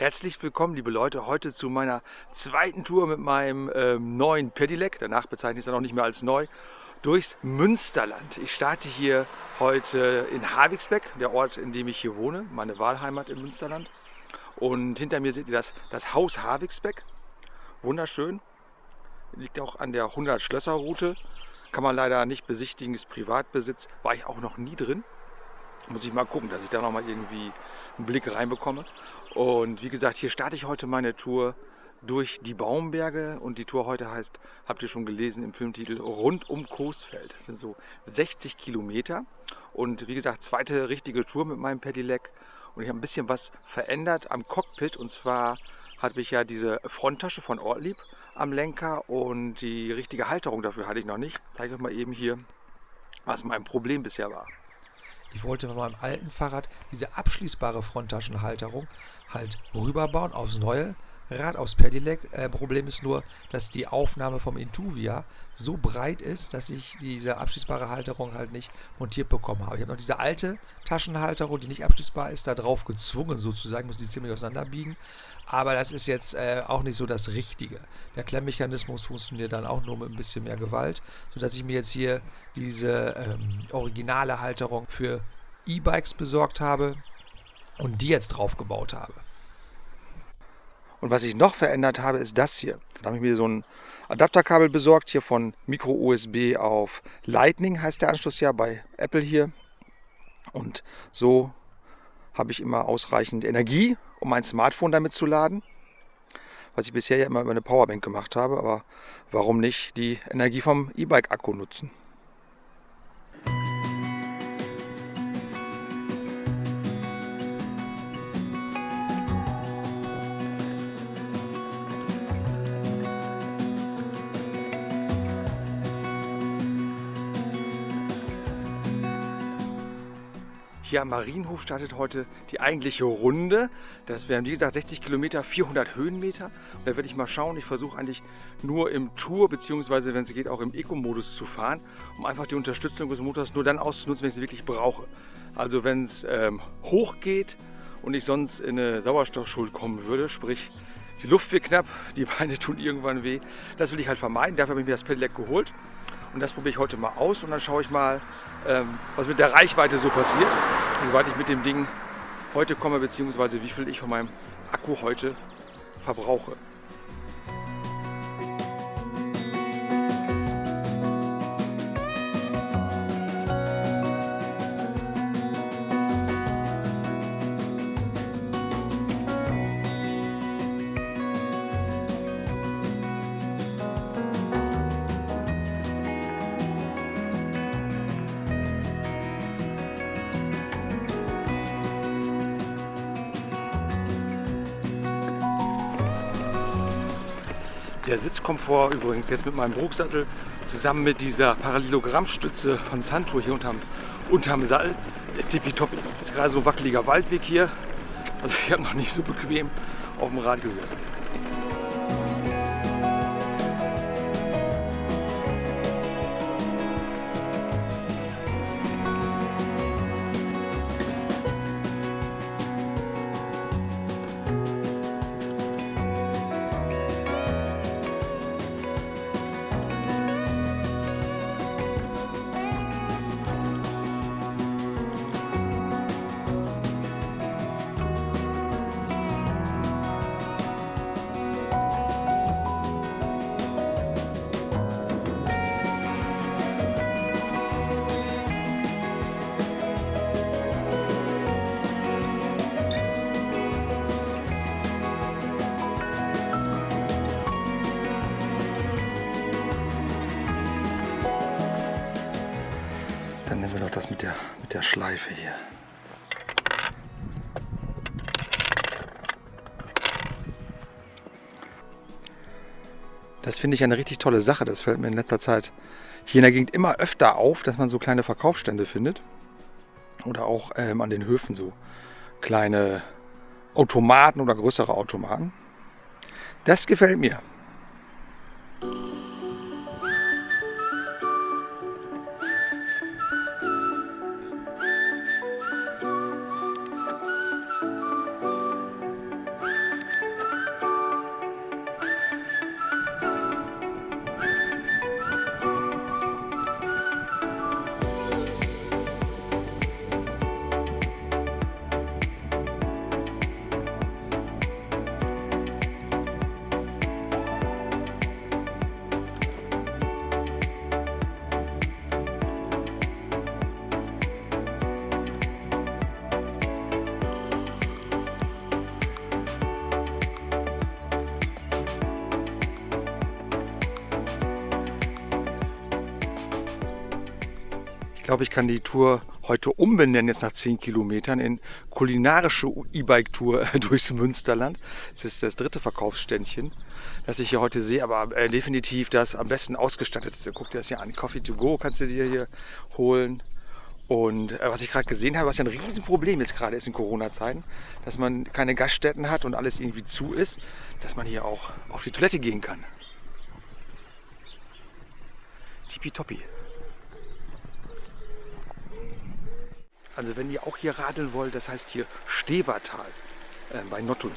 Herzlich willkommen, liebe Leute, heute zu meiner zweiten Tour mit meinem ähm, neuen Pedelec, danach bezeichne ich es dann auch nicht mehr als neu, durchs Münsterland. Ich starte hier heute in Havigsbeck, der Ort, in dem ich hier wohne, meine Wahlheimat im Münsterland. Und hinter mir seht ihr das, das Haus Havigsbeck, wunderschön, liegt auch an der 100-Schlösser-Route, kann man leider nicht besichtigen, ist Privatbesitz, war ich auch noch nie drin. Muss ich mal gucken, dass ich da noch mal irgendwie einen Blick reinbekomme. Und wie gesagt, hier starte ich heute meine Tour durch die Baumberge und die Tour heute heißt, habt ihr schon gelesen im Filmtitel, rund um Coesfeld. Das sind so 60 Kilometer und wie gesagt, zweite richtige Tour mit meinem Pedelec und ich habe ein bisschen was verändert am Cockpit und zwar hatte ich ja diese Fronttasche von Ortlieb am Lenker und die richtige Halterung dafür hatte ich noch nicht. Ich zeige euch mal eben hier, was mein Problem bisher war. Ich wollte von meinem alten Fahrrad diese abschließbare Fronttaschenhalterung halt rüberbauen aufs neue Rad, aufs Pedelec. Äh, Problem ist nur, dass die Aufnahme vom Intuvia so breit ist, dass ich diese abschließbare Halterung halt nicht montiert bekommen habe. Ich habe noch diese alte Taschenhalterung, die nicht abschließbar ist, da drauf gezwungen sozusagen, muss die ziemlich auseinanderbiegen. Aber das ist jetzt äh, auch nicht so das Richtige. Der Klemmmechanismus funktioniert dann auch nur mit ein bisschen mehr Gewalt, sodass ich mir jetzt hier diese ähm, originale Halterung für E-Bikes besorgt habe und die jetzt drauf gebaut habe. Und was ich noch verändert habe, ist das hier. Da habe ich mir so ein Adapterkabel besorgt, hier von Micro USB auf Lightning heißt der Anschluss ja bei Apple hier. Und so habe ich immer ausreichend Energie, um mein Smartphone damit zu laden. Was ich bisher ja immer über eine Powerbank gemacht habe, aber warum nicht die Energie vom E-Bike-Akku nutzen? Am Marienhof startet heute die eigentliche Runde. Das wären wie gesagt 60 Kilometer, 400 Höhenmeter. Und da werde ich mal schauen. Ich versuche eigentlich nur im Tour bzw. wenn es geht auch im Eco-Modus zu fahren, um einfach die Unterstützung des Motors nur dann auszunutzen, wenn ich sie wirklich brauche. Also wenn es ähm, hoch geht und ich sonst in eine Sauerstoffschuld kommen würde, sprich die Luft wird knapp, die Beine tun irgendwann weh. Das will ich halt vermeiden. Dafür habe ich mir das Pedelec geholt. Und das probiere ich heute mal aus und dann schaue ich mal, was mit der Reichweite so passiert. Wie weit ich mit dem Ding heute komme, beziehungsweise wie viel ich von meinem Akku heute verbrauche. Der Sitzkomfort übrigens jetzt mit meinem Rucksattel zusammen mit dieser Parallelogrammstütze von Santur hier unterm, unterm Sattel ist tippitoppi. Jetzt gerade so ein wackeliger Waldweg hier. Also ich habe noch nicht so bequem auf dem Rad gesessen. Schleife hier. Das finde ich eine richtig tolle Sache. Das fällt mir in letzter Zeit hier in der Gegend immer öfter auf, dass man so kleine Verkaufsstände findet. Oder auch ähm, an den Höfen so kleine Automaten oder größere Automaten. Das gefällt mir. Glaube, ich kann die Tour heute umbenennen, jetzt nach 10 Kilometern, in kulinarische E-Bike-Tour durchs Münsterland. Das ist das dritte Verkaufsständchen, das ich hier heute sehe, aber äh, definitiv das am besten ausgestattete. Guck dir das hier an. Coffee to go kannst du dir hier holen. Und äh, was ich gerade gesehen habe, was ja ein Riesenproblem jetzt gerade ist in Corona-Zeiten, dass man keine Gaststätten hat und alles irgendwie zu ist, dass man hier auch auf die Toilette gehen kann. Tippitoppi. Also wenn ihr auch hier radeln wollt, das heißt hier Stevertal äh, bei Nottuln.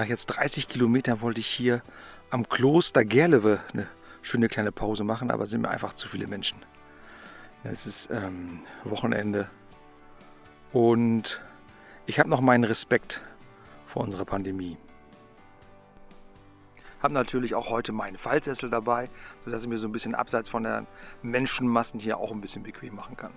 Nach jetzt 30 Kilometern wollte ich hier am Kloster Gerlewe eine schöne kleine Pause machen, aber sind mir einfach zu viele Menschen. Es ist ähm, Wochenende und ich habe noch meinen Respekt vor unserer Pandemie. Habe natürlich auch heute meinen Fallsessel dabei, sodass ich mir so ein bisschen abseits von den Menschenmassen hier auch ein bisschen bequem machen kann.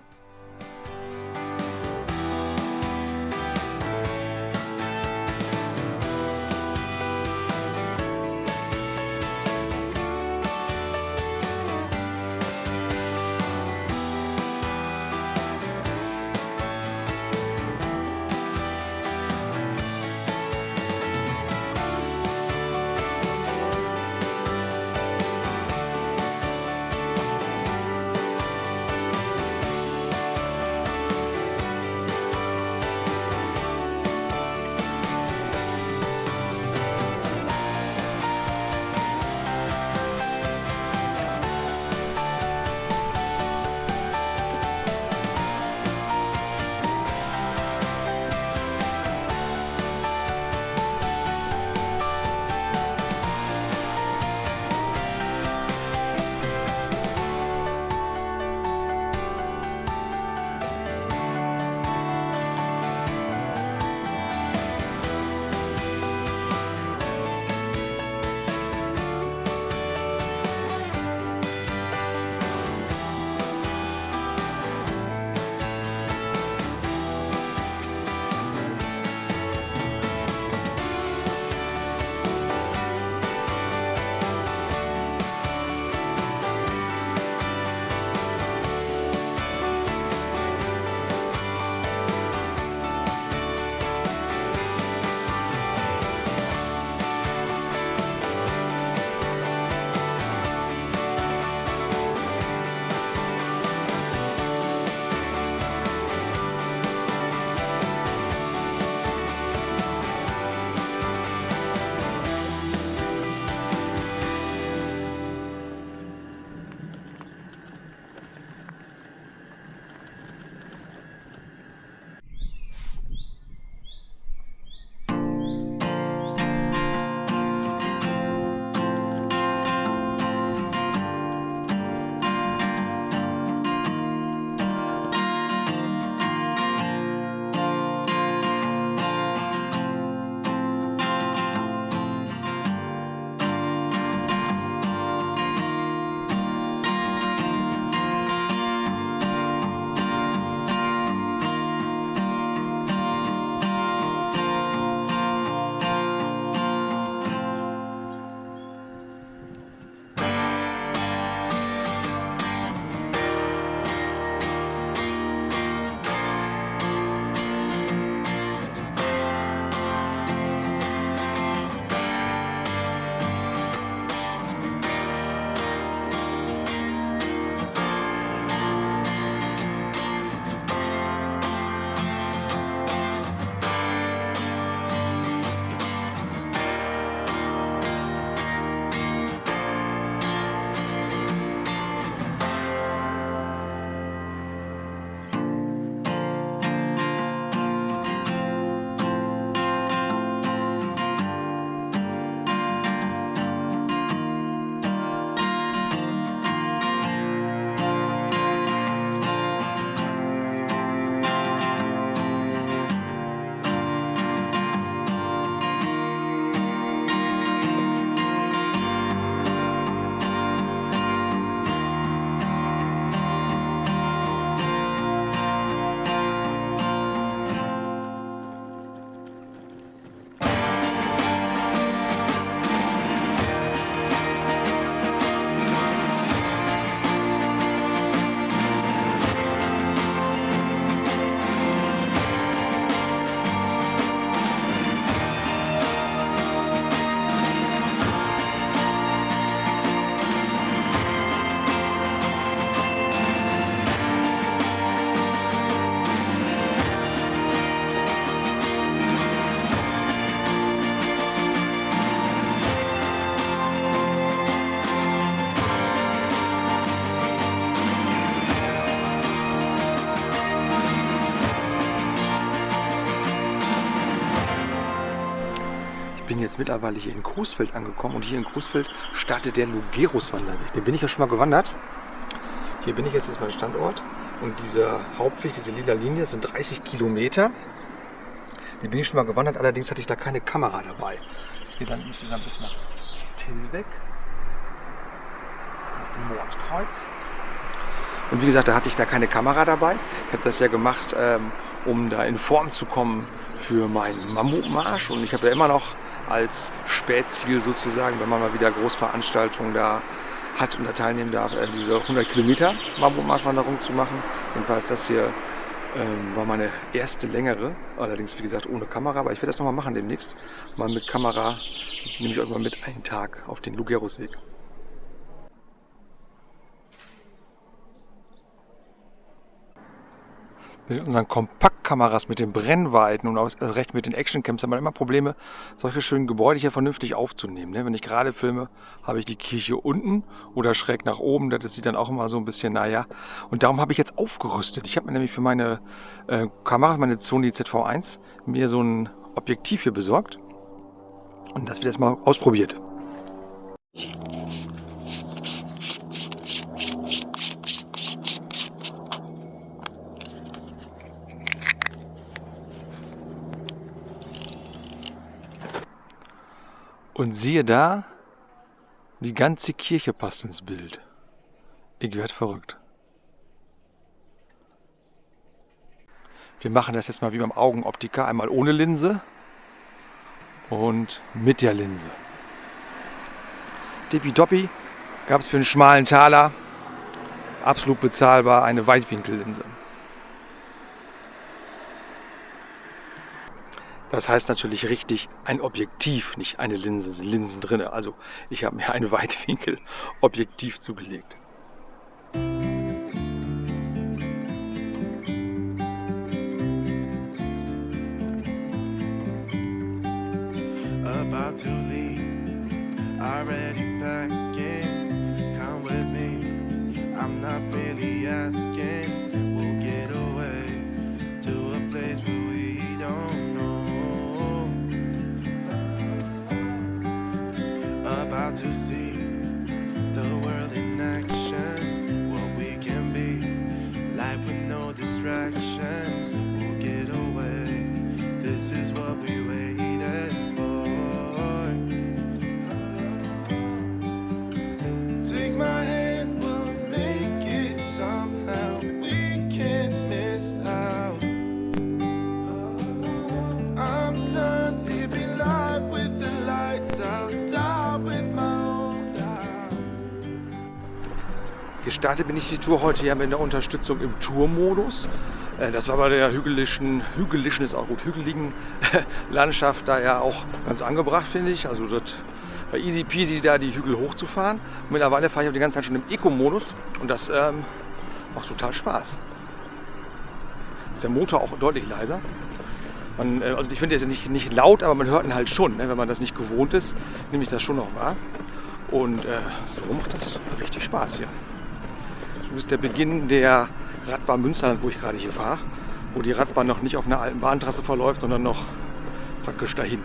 Jetzt mittlerweile hier in Coesfeld angekommen und hier in Coesfeld startet der Lugerus-Wanderweg. Den bin ich ja schon mal gewandert. Hier bin ich jetzt, ist mein Standort und dieser Hauptweg, diese lila Linie, sind 30 Kilometer. Den bin ich schon mal gewandert, allerdings hatte ich da keine Kamera dabei. Es geht dann insgesamt bis nach Tilbeck, ins Mordkreuz. Und wie gesagt, da hatte ich da keine Kamera dabei. Ich habe das ja gemacht, ähm, um da in Form zu kommen für meinen Mammutmarsch. Und ich habe ja immer noch als Spätziel sozusagen, wenn man mal wieder Großveranstaltungen da hat und da teilnehmen darf, äh, diese 100 Kilometer Mammutmarschwanderung zu machen. Jedenfalls das hier ähm, war meine erste längere, allerdings wie gesagt ohne Kamera, aber ich werde das nochmal machen demnächst. Mal mit Kamera nehme ich euch mal mit einen Tag auf den Lugerusweg. Mit unseren Kompaktkameras, mit den Brennweiten und auch recht mit den Actioncams haben wir immer Probleme, solche schönen Gebäude hier vernünftig aufzunehmen. Ne? Wenn ich gerade filme, habe ich die Kirche unten oder schräg nach oben. Das sieht dann auch immer so ein bisschen, naja. Und darum habe ich jetzt aufgerüstet. Ich habe mir nämlich für meine äh, Kamera, meine Sony ZV1, mir so ein Objektiv hier besorgt. Und das wird jetzt mal ausprobiert. Und siehe da, die ganze Kirche passt ins Bild. Ich werde verrückt. Wir machen das jetzt mal wie beim Augenoptiker. Einmal ohne Linse und mit der Linse. Tippitoppi gab es für einen schmalen Taler absolut bezahlbar eine Weitwinkellinse. Das heißt natürlich richtig ein Objektiv, nicht eine Linse, sind Linsen drin. Also ich habe mir ein Weitwinkel-Objektiv zugelegt. Gestartet bin ich die Tour heute ja mit einer Unterstützung im Tourmodus. Äh, Das war bei der hügelischen, hügelischen ist auch gut, hügeligen Landschaft da ja auch ganz angebracht, finde ich. Also das war easy peasy, da die Hügel hochzufahren. Mittlerweile fahre ich auch die ganze Zeit schon im Eco-Modus und das ähm, macht total Spaß. Ist der Motor auch deutlich leiser. Man, äh, also ich finde, der ist nicht, nicht laut, aber man hört ihn halt schon. Ne? Wenn man das nicht gewohnt ist, nehme ich das schon noch wahr. Und äh, so macht das richtig Spaß hier. So ist der Beginn der Radbahn Münsterland, wo ich gerade hier fahre. Wo die Radbahn noch nicht auf einer alten Bahntrasse verläuft, sondern noch praktisch dahin.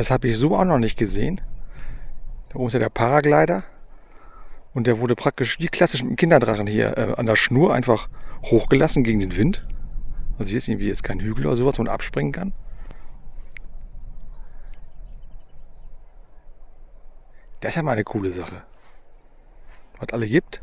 Das habe ich so auch noch nicht gesehen. Da oben ist ja der Paraglider. Und der wurde praktisch wie klassisch mit dem Kinderdrachen hier äh, an der Schnur einfach hochgelassen gegen den Wind. Also hier ist irgendwie jetzt kein Hügel oder sowas, wo man abspringen kann. Das ist ja mal eine coole Sache. Was alle gibt.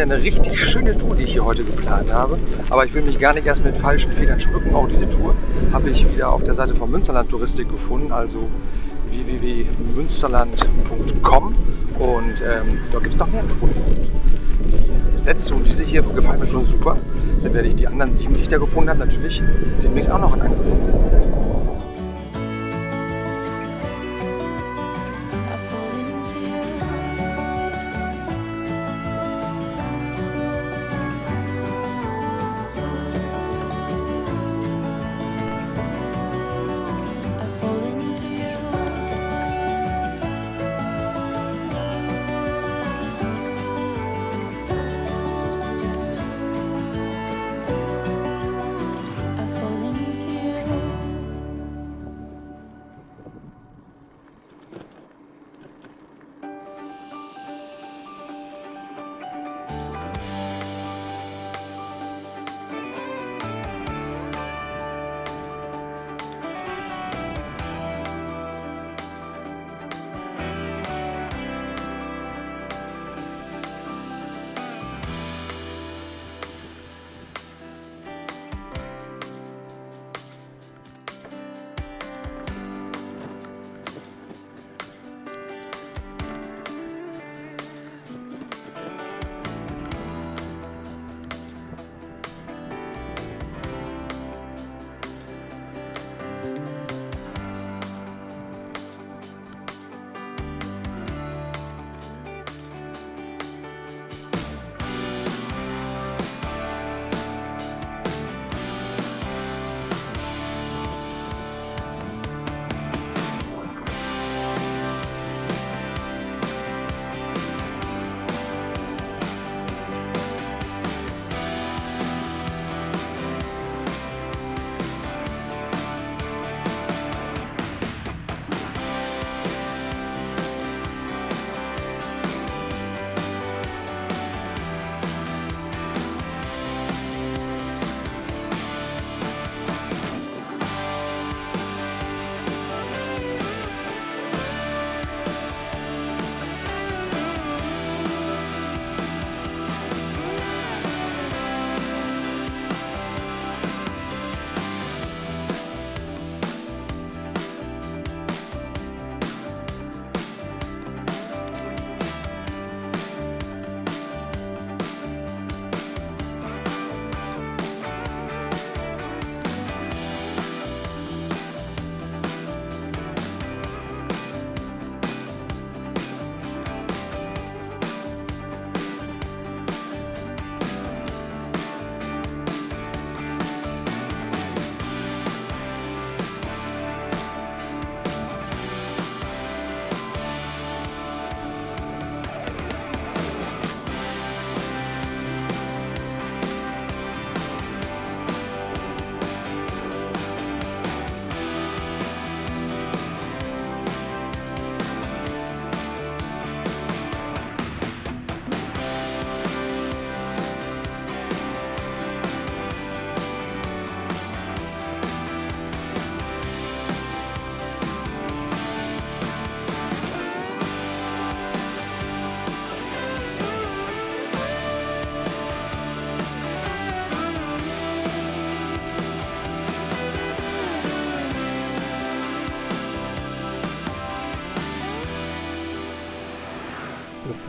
Fall eine richtig schöne Tour, die ich hier heute geplant habe. Aber ich will mich gar nicht erst mit falschen Federn schmücken. Auch diese Tour habe ich wieder auf der Seite von Münsterland Touristik gefunden, also www.münsterland.com. Und ähm, da gibt es noch mehr Touren. Die letzte und diese hier gefallen mir schon super. Dann werde ich die anderen sieben, die ich da gefunden habe, natürlich demnächst auch noch in Angriff nehmen.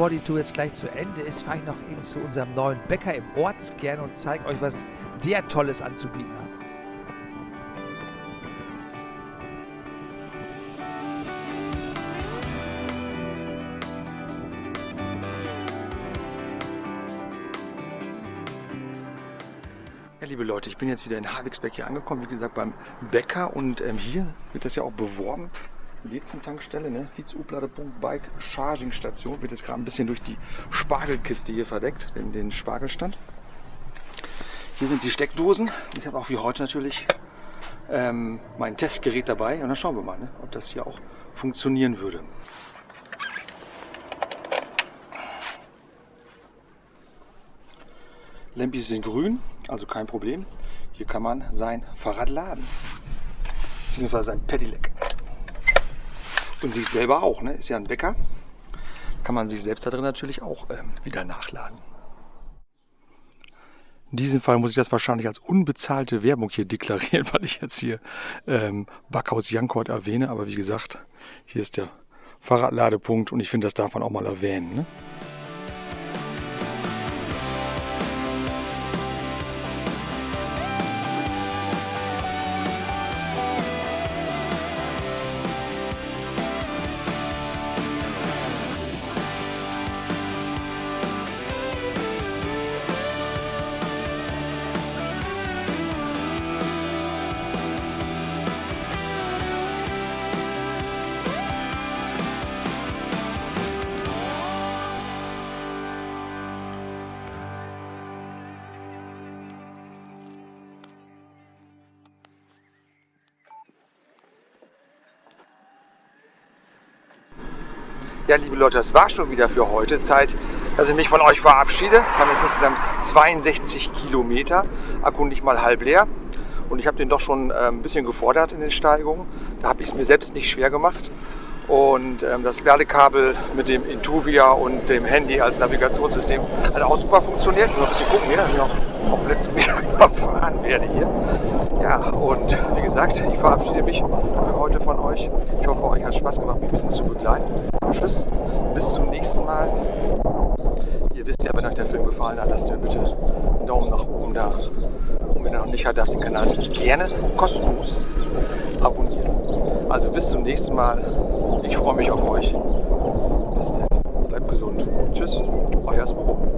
Bevor die Tour jetzt gleich zu Ende ist, fahre ich noch eben zu unserem neuen Bäcker im Ortskern und zeige euch, was der Tolles anzubieten hat. Ja, liebe Leute, ich bin jetzt wieder in Havigsbeck hier angekommen, wie gesagt beim Bäcker und ähm, hier wird das ja auch beworben. Lezen-Tankstelle, ne? Bike Charging Station. Wird jetzt gerade ein bisschen durch die Spargelkiste hier verdeckt, den, den Spargelstand. Hier sind die Steckdosen. Ich habe auch wie heute natürlich ähm, mein Testgerät dabei und dann schauen wir mal, ne? ob das hier auch funktionieren würde. Lämpchen sind grün, also kein Problem. Hier kann man sein Fahrrad laden. Beziehungsweise sein Pedelec. Und sich selber auch, ne? Ist ja ein Bäcker. Kann man sich selbst da drin natürlich auch ähm, wieder nachladen. In diesem Fall muss ich das wahrscheinlich als unbezahlte Werbung hier deklarieren, weil ich jetzt hier ähm, Backhaus Jankort erwähne. Aber wie gesagt, hier ist der Fahrradladepunkt und ich finde, das darf man auch mal erwähnen. Ne? Ja, liebe Leute, das war schon wieder für heute. Zeit, dass ich mich von euch verabschiede. Wir haben jetzt insgesamt 62 Kilometer, Akku mal halb leer. Und ich habe den doch schon äh, ein bisschen gefordert in den Steigungen. Da habe ich es mir selbst nicht schwer gemacht. Und ähm, das Ladekabel mit dem Intuvia und dem Handy als Navigationssystem hat auch super funktioniert. Nur ein bisschen gucken hier, dass ich noch auf letzten Meter überfahren werde hier. Ja, und wie gesagt, ich verabschiede mich für heute von euch. Ich hoffe, euch hat Spaß gemacht, mich ein bisschen zu begleiten. Tschüss, bis zum nächsten Mal. Ihr wisst ja, wenn euch der Film gefallen hat, lasst mir bitte einen Daumen nach oben da. Und wenn ihr noch nicht habt, darf den Kanal natürlich gerne kostenlos abonnieren. Also bis zum nächsten Mal. Ich freue mich auf euch. Bis dann. Bleibt gesund. Tschüss. Euer Spobo.